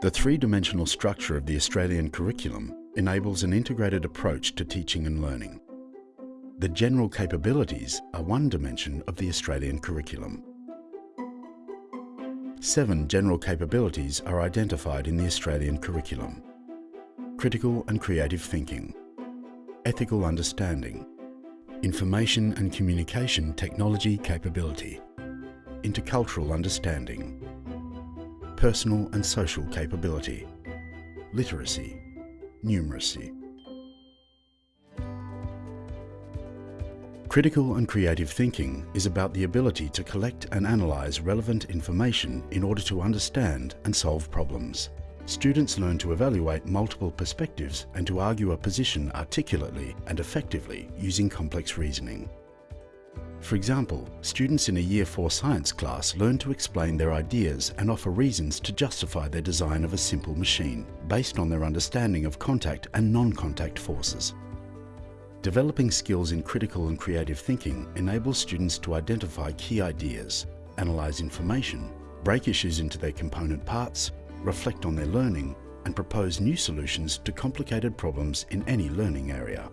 The three-dimensional structure of the Australian curriculum enables an integrated approach to teaching and learning. The general capabilities are one dimension of the Australian curriculum. Seven general capabilities are identified in the Australian curriculum. Critical and creative thinking, ethical understanding, information and communication technology capability, intercultural understanding, personal and social capability, literacy, numeracy. Critical and creative thinking is about the ability to collect and analyse relevant information in order to understand and solve problems. Students learn to evaluate multiple perspectives and to argue a position articulately and effectively using complex reasoning. For example, students in a Year 4 science class learn to explain their ideas and offer reasons to justify their design of a simple machine, based on their understanding of contact and non-contact forces. Developing skills in critical and creative thinking enables students to identify key ideas, analyse information, break issues into their component parts, reflect on their learning, and propose new solutions to complicated problems in any learning area.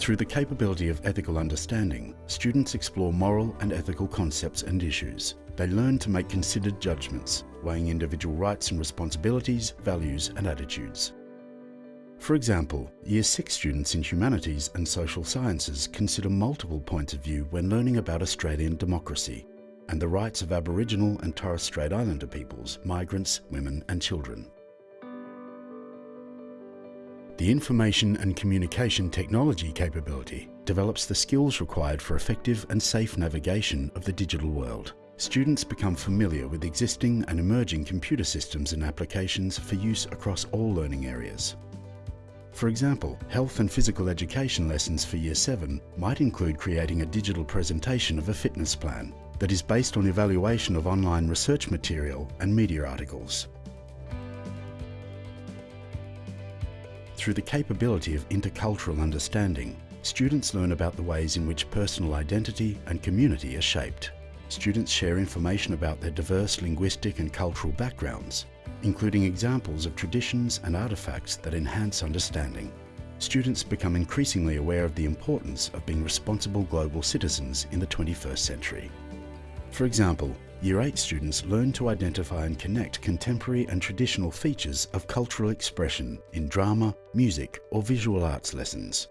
Through the capability of ethical understanding, students explore moral and ethical concepts and issues. They learn to make considered judgments, weighing individual rights and responsibilities, values and attitudes. For example, Year 6 students in Humanities and Social Sciences consider multiple points of view when learning about Australian democracy and the rights of Aboriginal and Torres Strait Islander peoples, migrants, women and children. The Information and Communication Technology capability develops the skills required for effective and safe navigation of the digital world. Students become familiar with existing and emerging computer systems and applications for use across all learning areas. For example, health and physical education lessons for Year 7 might include creating a digital presentation of a fitness plan that is based on evaluation of online research material and media articles. Through the capability of intercultural understanding, students learn about the ways in which personal identity and community are shaped. Students share information about their diverse linguistic and cultural backgrounds, including examples of traditions and artefacts that enhance understanding. Students become increasingly aware of the importance of being responsible global citizens in the 21st century. For example, Year 8 students learn to identify and connect contemporary and traditional features of cultural expression in drama, music or visual arts lessons.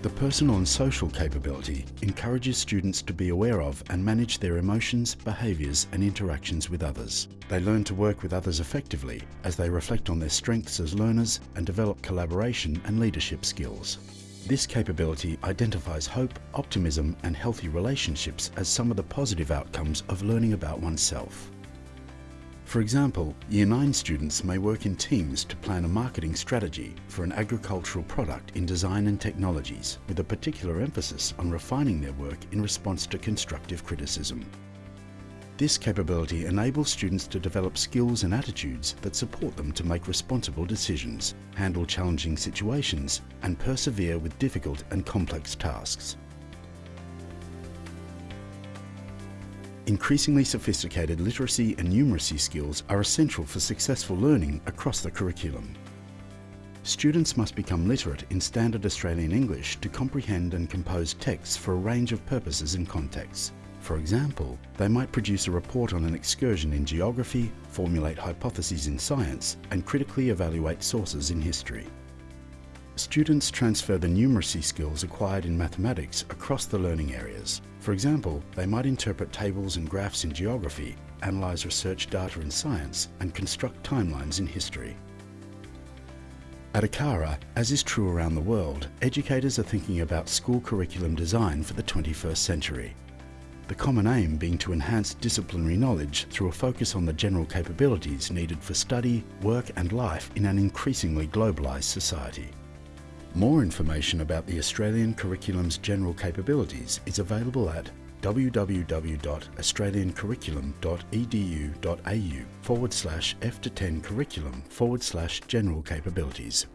The personal and social capability encourages students to be aware of and manage their emotions, behaviours and interactions with others. They learn to work with others effectively as they reflect on their strengths as learners and develop collaboration and leadership skills. This capability identifies hope, optimism and healthy relationships as some of the positive outcomes of learning about oneself. For example, Year 9 students may work in teams to plan a marketing strategy for an agricultural product in design and technologies, with a particular emphasis on refining their work in response to constructive criticism. This capability enables students to develop skills and attitudes that support them to make responsible decisions, handle challenging situations, and persevere with difficult and complex tasks. Increasingly sophisticated literacy and numeracy skills are essential for successful learning across the curriculum. Students must become literate in Standard Australian English to comprehend and compose texts for a range of purposes and contexts. For example, they might produce a report on an excursion in geography, formulate hypotheses in science, and critically evaluate sources in history. Students transfer the numeracy skills acquired in mathematics across the learning areas. For example, they might interpret tables and graphs in geography, analyse research data in science, and construct timelines in history. At ACARA, as is true around the world, educators are thinking about school curriculum design for the 21st century the common aim being to enhance disciplinary knowledge through a focus on the general capabilities needed for study, work and life in an increasingly globalised society. More information about the Australian curriculum's general capabilities is available at www.australiancurriculum.edu.au forward slash F to 10 curriculum forward slash general capabilities.